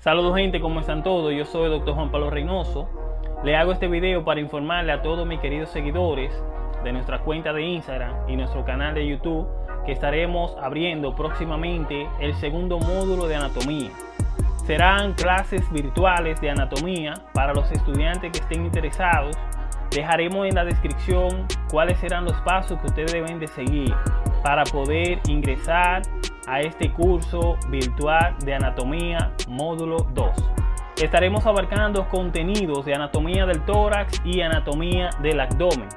Saludos gente, ¿cómo están todos? Yo soy el Dr. Juan Pablo Reynoso. Le hago este video para informarle a todos mis queridos seguidores de nuestra cuenta de Instagram y nuestro canal de YouTube que estaremos abriendo próximamente el segundo módulo de anatomía. Serán clases virtuales de anatomía para los estudiantes que estén interesados. Dejaremos en la descripción cuáles serán los pasos que ustedes deben de seguir para poder ingresar a este curso virtual de anatomía módulo 2. Estaremos abarcando contenidos de anatomía del tórax y anatomía del abdomen.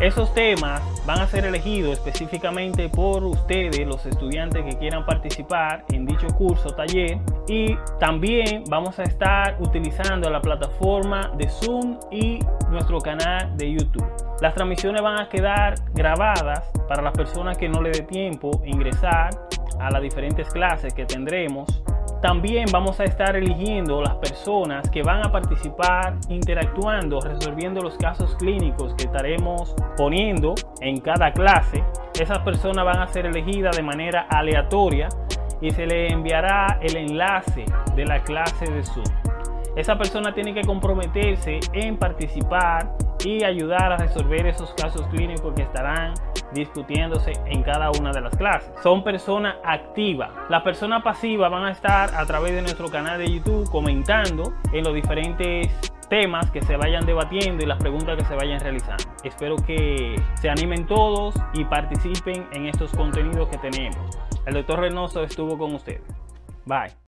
Esos temas van a ser elegidos específicamente por ustedes, los estudiantes que quieran participar en dicho curso taller. Y también vamos a estar utilizando la plataforma de Zoom y nuestro canal de YouTube. Las transmisiones van a quedar grabadas para las personas que no le dé tiempo ingresar a las diferentes clases que tendremos también vamos a estar eligiendo las personas que van a participar interactuando, resolviendo los casos clínicos que estaremos poniendo en cada clase. Esas personas van a ser elegidas de manera aleatoria y se le enviará el enlace de la clase de Zoom. Esa persona tiene que comprometerse en participar y ayudar a resolver esos casos clínicos que estarán discutiéndose en cada una de las clases. Son personas activas. Las personas pasivas van a estar a través de nuestro canal de YouTube comentando en los diferentes temas que se vayan debatiendo y las preguntas que se vayan realizando. Espero que se animen todos y participen en estos contenidos que tenemos. El doctor Reynoso estuvo con ustedes. Bye.